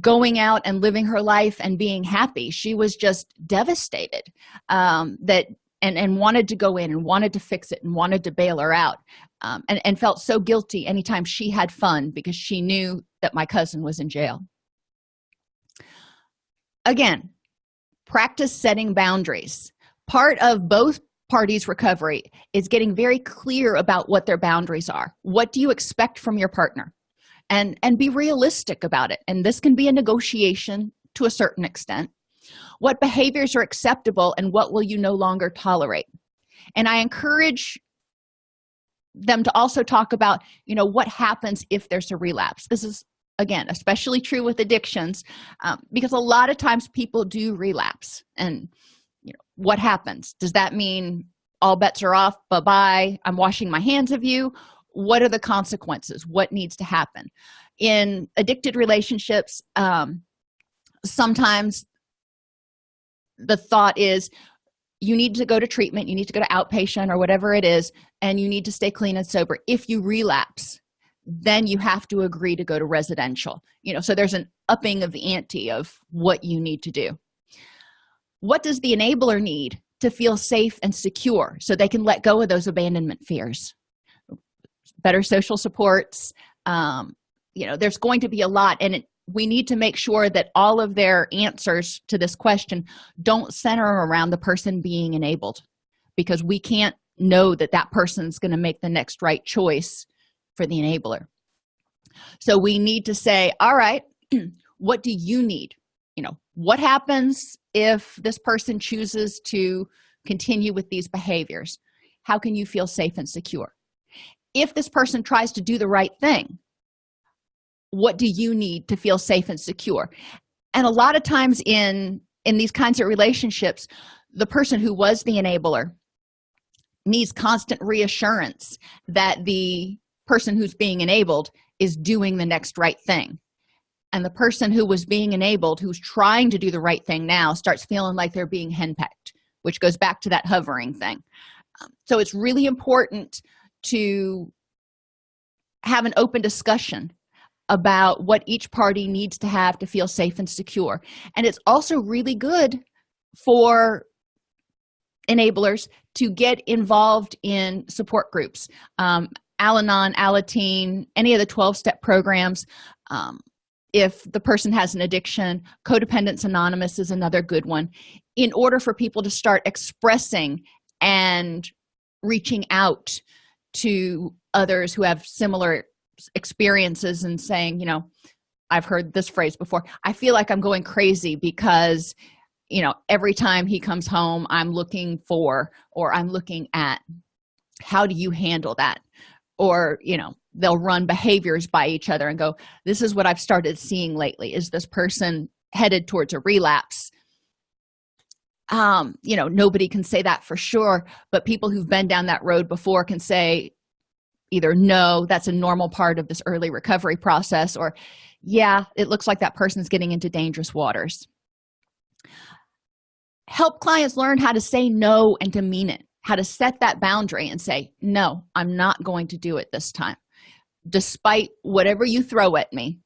going out and living her life and being happy. She was just devastated um, that and and wanted to go in and wanted to fix it and wanted to bail her out um, and, and felt so guilty anytime she had fun because she knew that my cousin was in jail again practice setting boundaries. Part of both parties recovery is getting very clear about what their boundaries are. What do you expect from your partner? And and be realistic about it. And this can be a negotiation to a certain extent. What behaviors are acceptable and what will you no longer tolerate? And i encourage them to also talk about you know what happens if there's a relapse. This is again especially true with addictions um, because a lot of times people do relapse and you know what happens? Does that mean all bets are off bye-bye i'm washing my hands of you? What are the consequences? What needs to happen? In addicted relationships um, sometimes the thought is you need to go to treatment you need to go to outpatient or whatever it is and you need to stay clean and sober if you relapse then you have to agree to go to residential. You know so there's an upping of the ante of what you need to do. What does the enabler need to feel safe and secure so they can let go of those abandonment fears? Better social supports um, you know there's going to be a lot and it, we need to make sure that all of their answers to this question don't center around the person being enabled because we can't know that that person's going to make the next right choice for the enabler. So we need to say all right what do you need? You know what happens if this person chooses to continue with these behaviors? How can you feel safe and secure? If this person tries to do the right thing what do you need to feel safe and secure? And a lot of times in in these kinds of relationships the person who was the enabler needs constant reassurance that the person who's being enabled is doing the next right thing. And the person who was being enabled who's trying to do the right thing now starts feeling like they're being henpecked which goes back to that hovering thing. Um, so it's really important to have an open discussion about what each party needs to have to feel safe and secure. And it's also really good for enablers to get involved in support groups. Um, al-anon alateen any of the 12-step programs um, if the person has an addiction codependence anonymous is another good one. In order for people to start expressing and reaching out to others who have similar experiences and saying you know i've heard this phrase before. I feel like i'm going crazy because you know every time he comes home i'm looking for or i'm looking at how do you handle that or you know they'll run behaviors by each other and go this is what i've started seeing lately. Is this person headed towards a relapse? Um you know nobody can say that for sure but people who've been down that road before can say either no that's a normal part of this early recovery process or yeah it looks like that person's getting into dangerous waters. Help clients learn how to say no and to mean it how to set that boundary and say no i'm not going to do it this time. Despite whatever you throw at me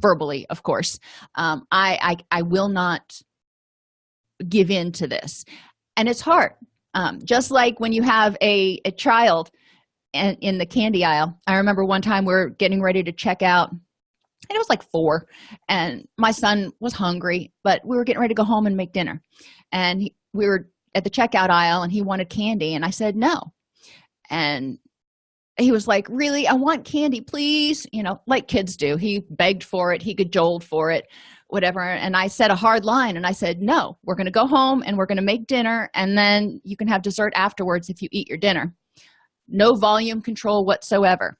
verbally of course um, I, I i will not give in to this. And it's hard. Um, just like when you have a, a child and in the candy aisle. I remember one time we are getting ready to check out and it was like four and my son was hungry but we were getting ready to go home and make dinner. And he, we were at the checkout aisle and he wanted candy and i said no. And he was like really? I want candy please? You know like kids do. He begged for it. He cajoled for it whatever. And i said a hard line and i said no we're going to go home and we're going to make dinner and then you can have dessert afterwards if you eat your dinner. No volume control whatsoever.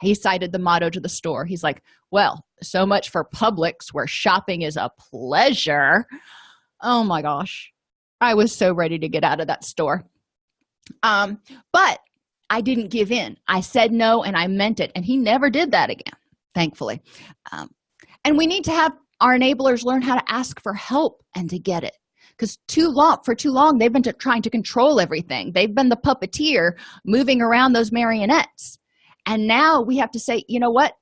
He cited the motto to the store. He's like well so much for publix where shopping is a pleasure. Oh my gosh i was so ready to get out of that store. Um but i didn't give in. I said no and i meant it and he never did that again thankfully. Um, and we need to have our enablers learn how to ask for help and to get it because too long for too long they've been to, trying to control everything. They've been the puppeteer moving around those marionettes. And now we have to say you know what?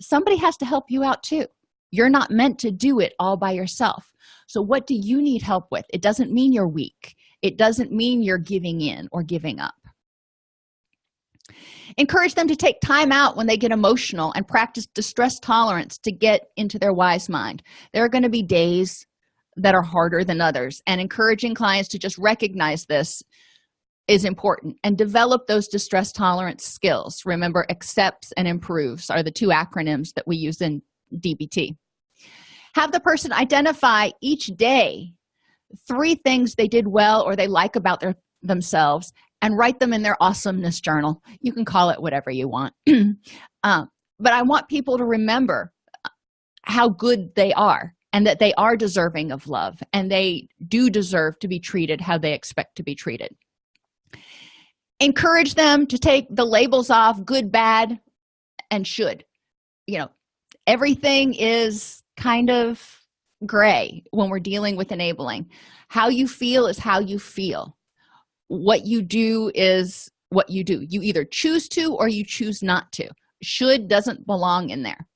Somebody has to help you out too. You're not meant to do it all by yourself so what do you need help with? It doesn't mean you're weak. It doesn't mean you're giving in or giving up. Encourage them to take time out when they get emotional and practice distress tolerance to get into their wise mind. There are going to be days that are harder than others and encouraging clients to just recognize this is important. And develop those distress tolerance skills. Remember accepts and improves are the two acronyms that we use in dbt have the person identify each day three things they did well or they like about their themselves and write them in their awesomeness journal. You can call it whatever you want. Uh, but i want people to remember how good they are and that they are deserving of love and they do deserve to be treated how they expect to be treated. Encourage them to take the labels off good bad and should. You know everything is kind of gray when we're dealing with enabling. How you feel is how you feel. What you do is what you do. You either choose to or you choose not to. Should doesn't belong in there.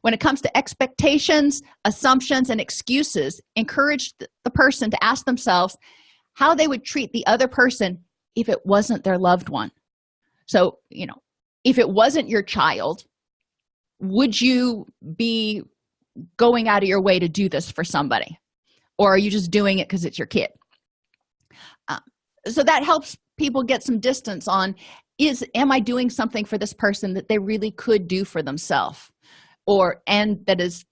When it comes to expectations assumptions and excuses encourage the person to ask themselves how they would treat the other person if it wasn't their loved one. So you know if it wasn't your child would you be going out of your way to do this for somebody? Or are you just doing it because it's your kid? Uh, so that helps people get some distance on is am i doing something for this person that they really could do for themselves? Or and that is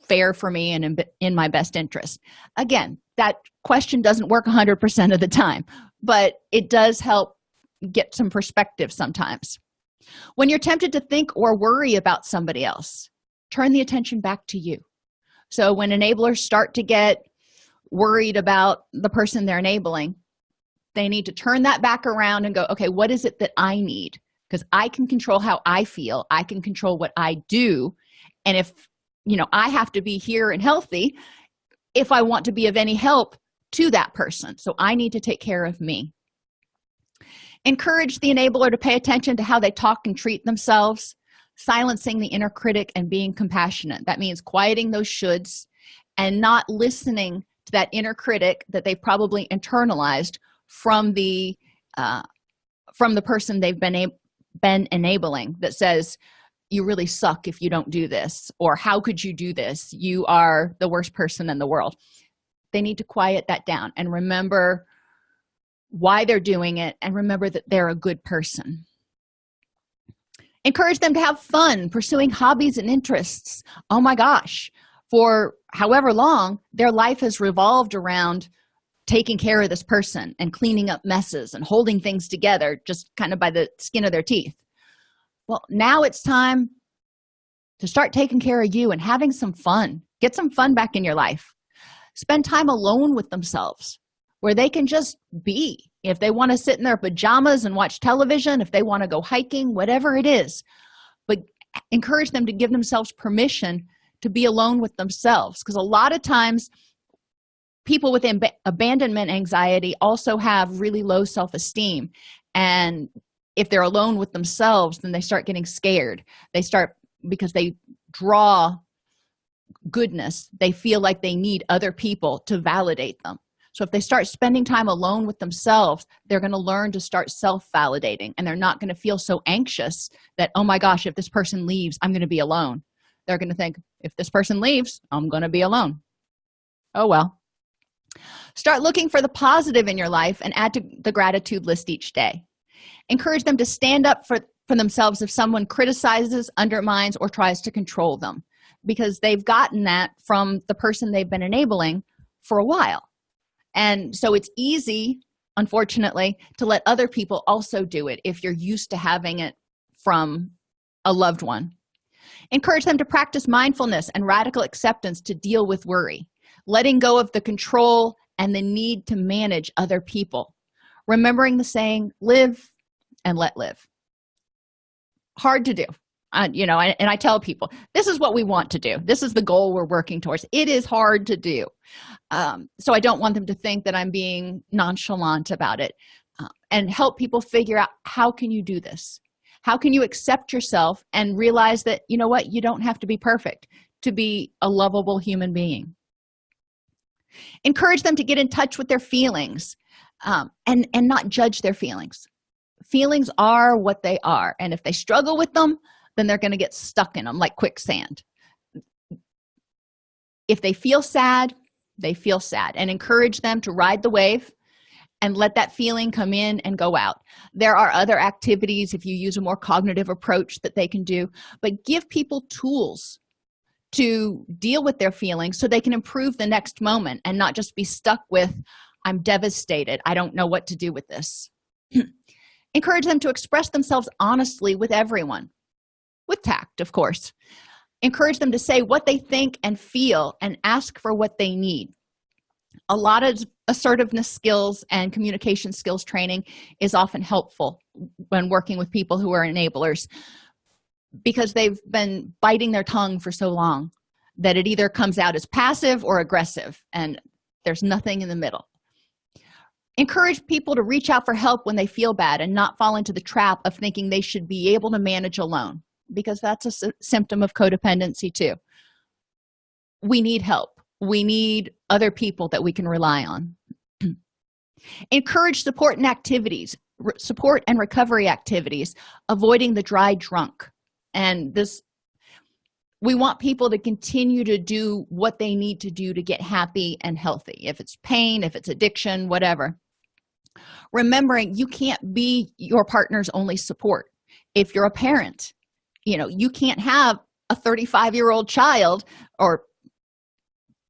fair for me and in, in my best interest. Again that question doesn't work 100 percent of the time but it does help get some perspective sometimes. When you're tempted to think or worry about somebody else turn the attention back to you. So when enablers start to get worried about the person they're enabling they need to turn that back around and go okay what is it that i need? Because i can control how i feel. I can control what i do. And if you know i have to be here and healthy if i want to be of any help to that person. So i need to take care of me. Encourage the enabler to pay attention to how they talk and treat themselves silencing the inner critic and being compassionate. That means quieting those shoulds and not listening to that inner critic that they've probably internalized from the uh, from the person they've been been enabling that says you really suck if you don't do this or how could you do this? You are the worst person in the world. They need to quiet that down and remember why they're doing it and remember that they're a good person encourage them to have fun pursuing hobbies and interests. Oh my gosh. For however long their life has revolved around taking care of this person and cleaning up messes and holding things together just kind of by the skin of their teeth. Well now it's time to start taking care of you and having some fun. Get some fun back in your life. Spend time alone with themselves where they can just be if they want to sit in their pajamas and watch television if they want to go hiking whatever it is. But encourage them to give themselves permission to be alone with themselves because a lot of times people with ab abandonment anxiety also have really low self-esteem. And if they're alone with themselves then they start getting scared. They start because they draw goodness. They feel like they need other people to validate them so if they start spending time alone with themselves they're going to learn to start self-validating and they're not going to feel so anxious that oh my gosh if this person leaves i'm going to be alone. They're going to think if this person leaves i'm going to be alone. Oh well. Start looking for the positive in your life and add to the gratitude list each day. Encourage them to stand up for for themselves if someone criticizes undermines or tries to control them because they've gotten that from the person they've been enabling for a while and so it's easy unfortunately to let other people also do it if you're used to having it from a loved one. Encourage them to practice mindfulness and radical acceptance to deal with worry letting go of the control and the need to manage other people remembering the saying live and let live. Hard to do you know and i tell people this is what we want to do. This is the goal we're working towards. It is hard to do. Um, so i don't want them to think that i'm being nonchalant about it. Uh, and help people figure out how can you do this? How can you accept yourself and realize that you know what? You don't have to be perfect to be a lovable human being. Encourage them to get in touch with their feelings um, and and not judge their feelings. Feelings are what they are and if they struggle with them then they're going to get stuck in them like quicksand. If they feel sad they feel sad and encourage them to ride the wave and let that feeling come in and go out. There are other activities if you use a more cognitive approach that they can do but give people tools to deal with their feelings so they can improve the next moment and not just be stuck with i'm devastated. I don't know what to do with this. Encourage them to express themselves honestly with everyone with tact of course. Encourage them to say what they think and feel and ask for what they need. A lot of assertiveness skills and communication skills training is often helpful when working with people who are enablers because they've been biting their tongue for so long that it either comes out as passive or aggressive and there's nothing in the middle. Encourage people to reach out for help when they feel bad and not fall into the trap of thinking they should be able to manage alone because that's a symptom of codependency too. We need help. We need other people that we can rely on. Encourage support and activities support and recovery activities avoiding the dry drunk. And this we want people to continue to do what they need to do to get happy and healthy. If it's pain if it's addiction whatever. Remembering you can't be your partner's only support. If you're a parent you know you can't have a 35 year old child or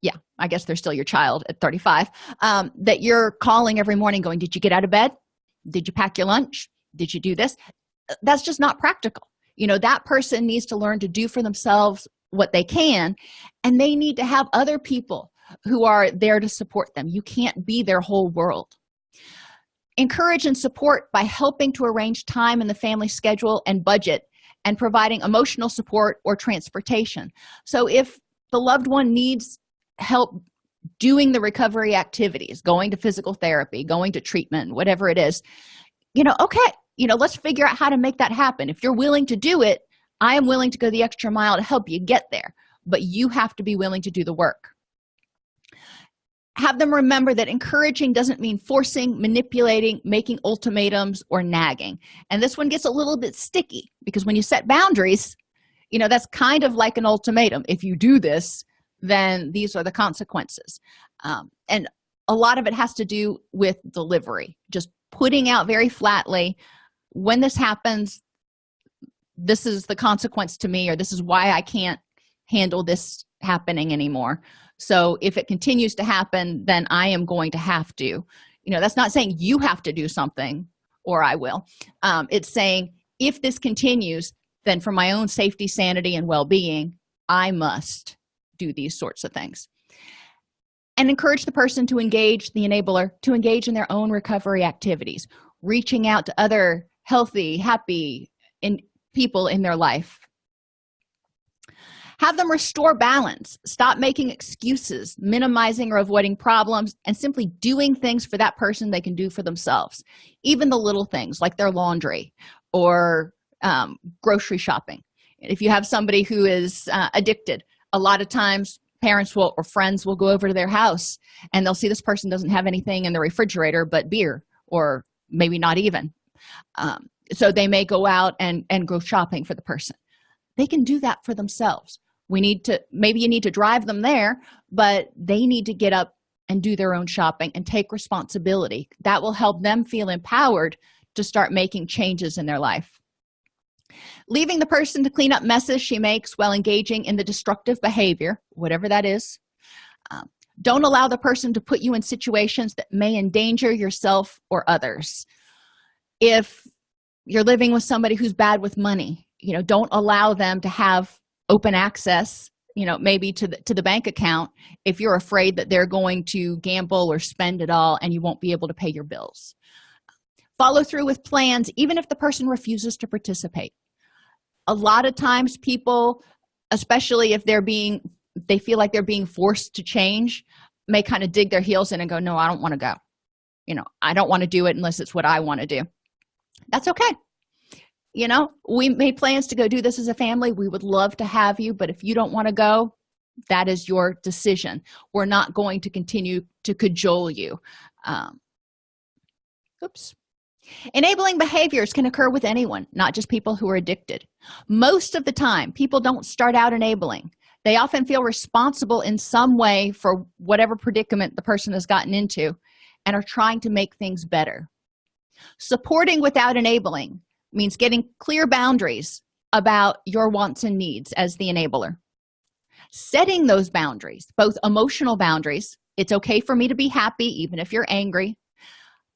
yeah i guess they're still your child at 35 um, that you're calling every morning going did you get out of bed? Did you pack your lunch? Did you do this? That's just not practical. You know that person needs to learn to do for themselves what they can and they need to have other people who are there to support them. You can't be their whole world. Encourage and support by helping to arrange time in the family schedule and budget and providing emotional support or transportation. So if the loved one needs help doing the recovery activities going to physical therapy going to treatment whatever it is you know okay you know let's figure out how to make that happen. If you're willing to do it i am willing to go the extra mile to help you get there but you have to be willing to do the work have them remember that encouraging doesn't mean forcing manipulating making ultimatums or nagging. And this one gets a little bit sticky because when you set boundaries you know that's kind of like an ultimatum. If you do this then these are the consequences. Um, and a lot of it has to do with delivery just putting out very flatly when this happens this is the consequence to me or this is why i can't handle this happening anymore so if it continues to happen then i am going to have to. You know that's not saying you have to do something or i will. Um, it's saying if this continues then for my own safety sanity and well-being i must do these sorts of things. And encourage the person to engage the enabler to engage in their own recovery activities reaching out to other healthy happy in people in their life have them restore balance. Stop making excuses minimizing or avoiding problems and simply doing things for that person they can do for themselves. Even the little things like their laundry or um, grocery shopping. If you have somebody who is uh, addicted a lot of times parents will or friends will go over to their house and they'll see this person doesn't have anything in the refrigerator but beer or maybe not even. Um, so they may go out and and go shopping for the person. They can do that for themselves we need to maybe you need to drive them there but they need to get up and do their own shopping and take responsibility. That will help them feel empowered to start making changes in their life. Leaving the person to clean up messes she makes while engaging in the destructive behavior whatever that is um, don't allow the person to put you in situations that may endanger yourself or others. If you're living with somebody who's bad with money you know don't allow them to have open access you know maybe to the to the bank account if you're afraid that they're going to gamble or spend it all and you won't be able to pay your bills. Follow through with plans even if the person refuses to participate. A lot of times people especially if they're being they feel like they're being forced to change may kind of dig their heels in and go no i don't want to go. You know i don't want to do it unless it's what i want to do. That's okay you know we made plans to go do this as a family. We would love to have you but if you don't want to go that is your decision. We're not going to continue to cajole you. Um, oops. Enabling behaviors can occur with anyone not just people who are addicted. Most of the time people don't start out enabling. They often feel responsible in some way for whatever predicament the person has gotten into and are trying to make things better. Supporting without enabling means getting clear boundaries about your wants and needs as the enabler. Setting those boundaries both emotional boundaries it's okay for me to be happy even if you're angry.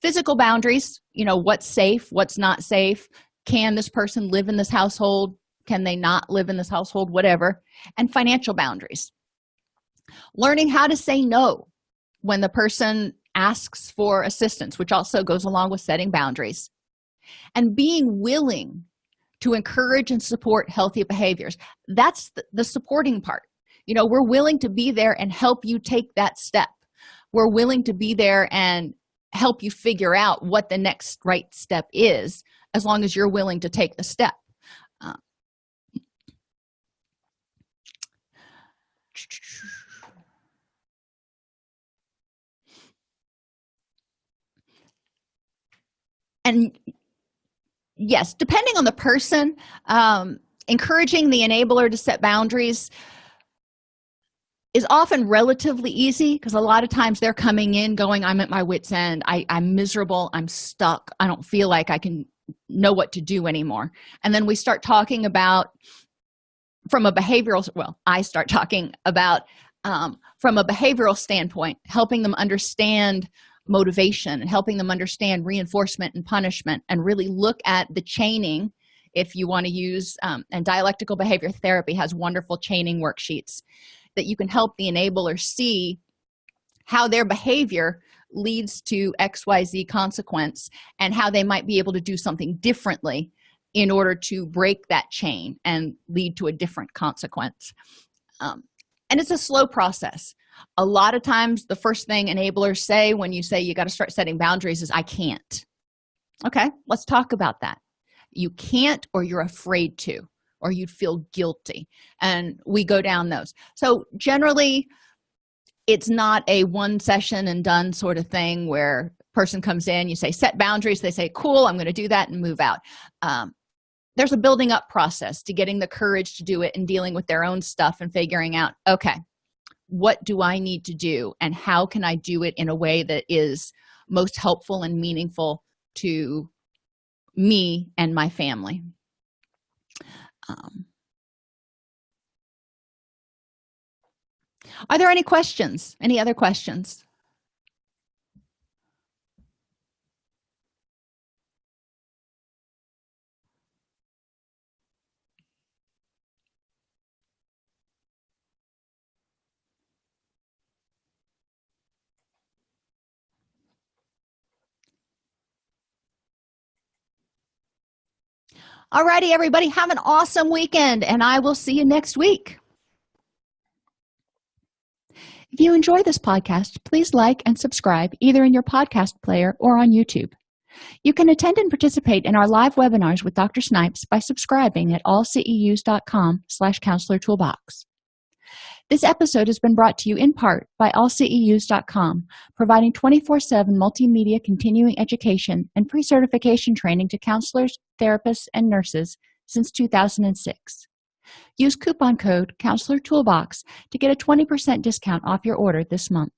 Physical boundaries you know what's safe what's not safe can this person live in this household can they not live in this household whatever and financial boundaries. Learning how to say no when the person asks for assistance which also goes along with setting boundaries and being willing to encourage and support healthy behaviors. That's the, supporting part. You know we're willing to be there and help you take that step. We're willing to be there and help you figure out what the next right step is as long as you're willing to take the step. Uh, and yes depending on the person um, encouraging the enabler to set boundaries is often relatively easy because a lot of times they're coming in going i'm at my wits end. I, i'm miserable. I'm stuck. I don't feel like i can know what to do anymore. And then we start talking about from a behavioral well i start talking about um, from a behavioral standpoint helping them understand motivation and helping them understand reinforcement and punishment and really look at the chaining if you want to use um, and dialectical behavior therapy has wonderful chaining worksheets that you can help the enabler see how their behavior leads to xyz consequence and how they might be able to do something differently in order to break that chain and lead to a different consequence. Um, and it's a slow process a lot of times the first thing enablers say when you say you got to start setting boundaries is i can't. Okay let's talk about that. You can't or you're afraid to or you'd feel guilty and we go down those. So generally it's not a one session and done sort of thing where person comes in you say set boundaries. They say cool i'm going to do that and move out. Um, there's a building up process to getting the courage to do it and dealing with their own stuff and figuring out okay what do i need to do and how can i do it in a way that is most helpful and meaningful to me and my family. Um, are there any questions? Any other questions Alrighty, everybody have an awesome weekend and i will see you next week. If you enjoy this podcast please like and subscribe either in your podcast player or on youtube. You can attend and participate in our live webinars with dr snipes by subscribing at allceus.com slash counselor toolbox this episode has been brought to you in part by allceus.com providing 24-7 multimedia continuing education and pre-certification training to counselors therapists and nurses since 2006 use coupon code counselor toolbox to get a 20 percent discount off your order this month